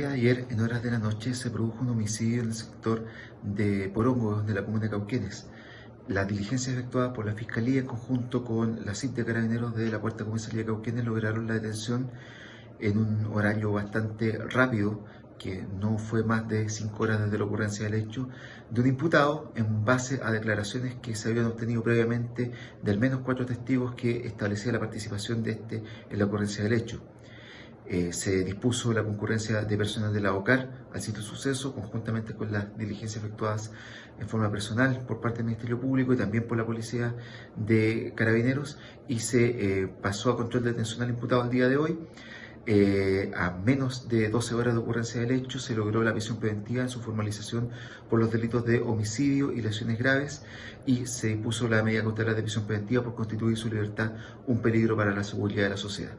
ayer, en horas de la noche, se produjo un homicidio en el sector de Porongo, de la comuna de Cauquenes. Las diligencias efectuadas por la Fiscalía en conjunto con la CIP de Carabineros de la Cuarta Comisaría de Cauquenes lograron la detención en un horario bastante rápido, que no fue más de cinco horas desde la ocurrencia del hecho, de un imputado en base a declaraciones que se habían obtenido previamente de al menos cuatro testigos que establecía la participación de este en la ocurrencia del hecho. Eh, se dispuso la concurrencia de personas de la OCAR al sitio suceso, conjuntamente con las diligencias efectuadas en forma personal por parte del Ministerio Público y también por la Policía de Carabineros, y se eh, pasó a control de detención al imputado el día de hoy. Eh, a menos de 12 horas de ocurrencia del hecho se logró la prisión preventiva en su formalización por los delitos de homicidio y lesiones graves y se impuso la medida cautelar de prisión preventiva por constituir su libertad un peligro para la seguridad de la sociedad.